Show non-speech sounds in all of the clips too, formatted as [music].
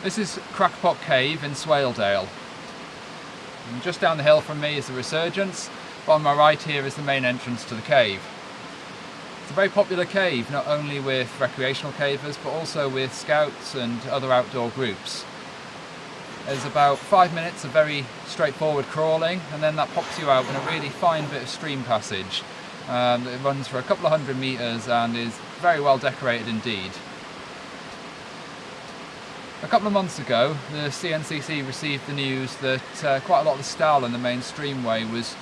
This is Crackpot Cave in Swaledale. And just down the hill from me is the Resurgence, but on my right here is the main entrance to the cave. It's a very popular cave, not only with recreational cavers, but also with scouts and other outdoor groups. There's about five minutes of very straightforward crawling, and then that pops you out in a really fine bit of stream passage. Um, it runs for a couple of hundred metres and is very well decorated indeed. A couple of months ago, the CNCC received the news that uh, quite a lot of the stal in the main streamway was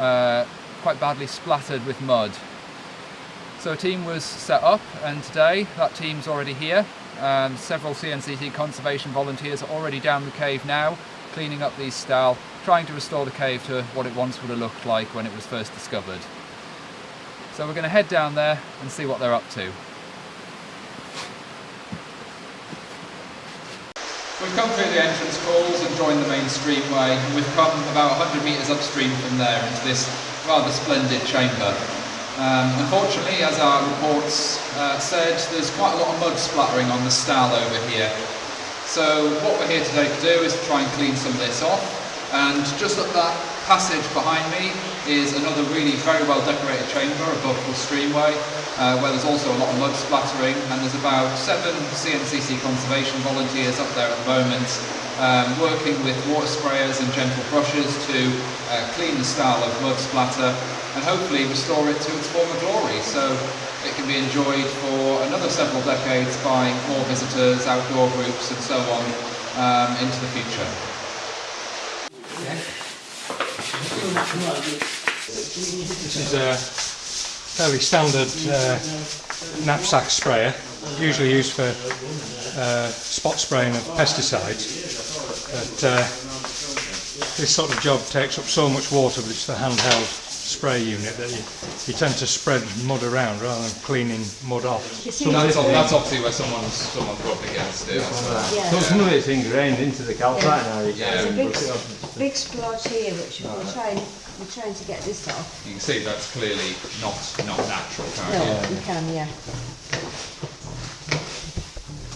uh, quite badly splattered with mud. So a team was set up and today that team's already here. Um, several CNCC conservation volunteers are already down the cave now, cleaning up these stal, trying to restore the cave to what it once would have looked like when it was first discovered. So we're going to head down there and see what they're up to. We've come through the entrance halls and joined the main streamway and we've come about 100 metres upstream from there into this rather splendid chamber. Um, unfortunately, as our reports uh, said, there's quite a lot of mud splattering on the stal over here. So what we're here today to do is to try and clean some of this off and just up that passage behind me is another really very well decorated chamber above the streamway uh, where there's also a lot of mud splattering and there's about seven CNCC conservation volunteers up there at the moment um, working with water sprayers and gentle brushes to uh, clean the stal of mud splatter and hopefully restore it to its former glory so it can be enjoyed for another several decades by more visitors, outdoor groups and so on um, into the future. This is a fairly standard uh, knapsack sprayer, usually used for uh, spot spraying of pesticides. But uh, this sort of job takes up so much water with just a handheld spray unit that you, you tend to spread mud around rather than cleaning mud off. That's, that's obviously where someone's, someone's up against it. Yeah. So some of it's ingrained into the calcite now. You Yeah. There's a big, brush it big splotch here, which we're trying, we're trying to get this off. You can see that's clearly not not natural, can't No, you? you can, yeah.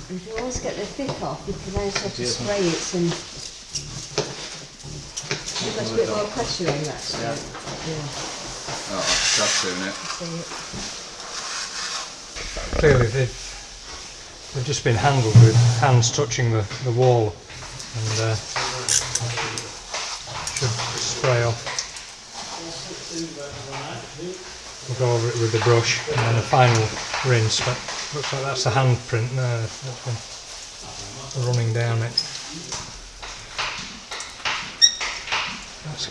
If you always get the thick off, you can then sort of spray it and you've a bit more pressure on that. So, yeah. Oh, that's doing it. Clearly they've, they've just been handled with hands touching the, the wall and uh, should spray off. We'll go over it with the brush and then a final rinse but looks like that's a handprint there that's been running down it. That's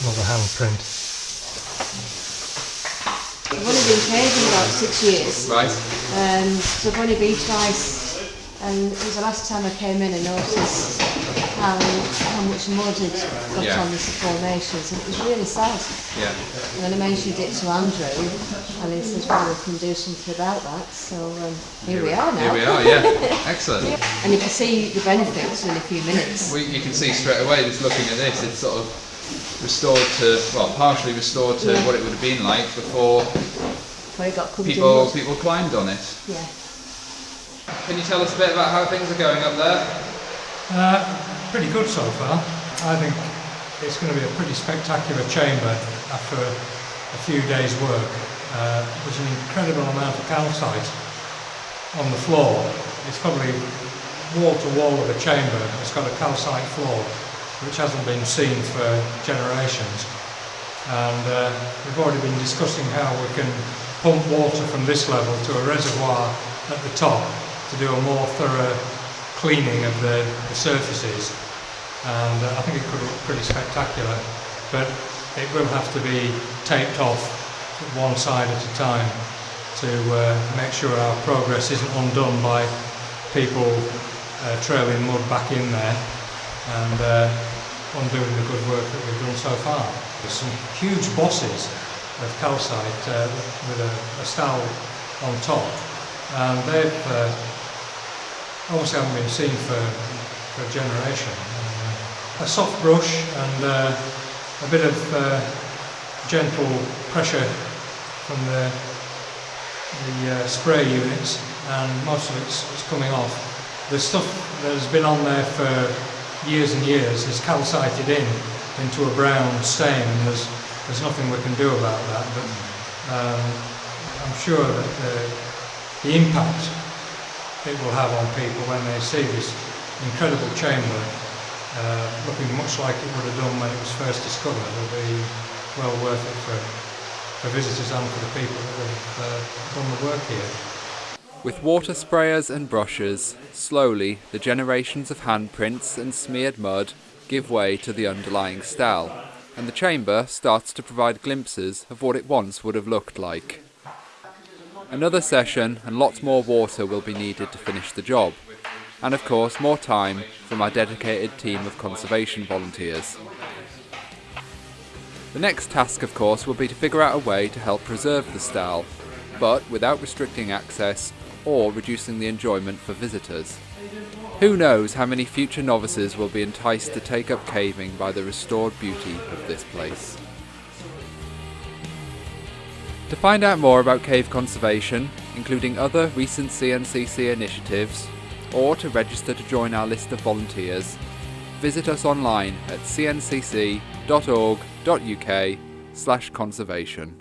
another handprint. I've only been caving about six years. Right. Um, so I've only been twice, and it was the last time I came in and noticed how, how much mud had got Yeah. on the formations, and it was really sad. Yeah. And then I mentioned it to Andrew, and he says, well, we can do something about that. So um, here, we are now. Here we are, yeah. [laughs] Excellent. And you can see the benefits in a few minutes. We, you can see straight away, just looking at this, it's sort of restored to, well, partially restored to Yeah. what it would have been like before Before got people people climbed on it. Yeah. Can you tell us a bit about how things are going up there? Uh, pretty good so far. I think it's going to be a pretty spectacular chamber after a, a few days' work. Uh, there's an incredible amount of calcite on the floor. It's probably wall to wall of a chamber. It's got a calcite floor which hasn't been seen for generations. And uh, we've already been discussing how we can pump water from this level to a reservoir at the top to do a more thorough cleaning of the, the surfaces. And uh, I think it could look pretty spectacular, but it will have to be taped off one side at a time to uh, make sure our progress isn't undone by people uh, trailing mud back in there and uh, undoing the good work that we've done so far. There's some huge bosses of calcite uh, with a, a on top and they've uh, obviously haven't been seen for, for a generation. Uh, a soft brush and uh, a bit of uh, gentle pressure from the, the spray units and most of it's, it's coming off. The stuff that has been on there for years and years is calcited in into a brown stain and there's, there's nothing we can do about that but um, I'm sure that the, the impact it will have on people when they see this incredible chamber uh, looking much like it would have done when it was first discovered will be well worth it for, for visitors and for the people that have uh, done the work here. With water sprayers and brushes, slowly the generations of handprints and smeared mud give way to the underlying stele, and the chamber starts to provide glimpses of what it once would have looked like. Another session and lots more water will be needed to finish the job, and of course more time from our dedicated team of conservation volunteers. The next task of course will be to figure out a way to help preserve the stele, but without restricting access or reducing the enjoyment for visitors. Who knows how many future novices will be enticed to take up caving by the restored beauty of this place. To find out more about cave conservation, including other recent CNCC initiatives, or to register to join our list of volunteers, visit us online at cncc.org.uk slash conservation.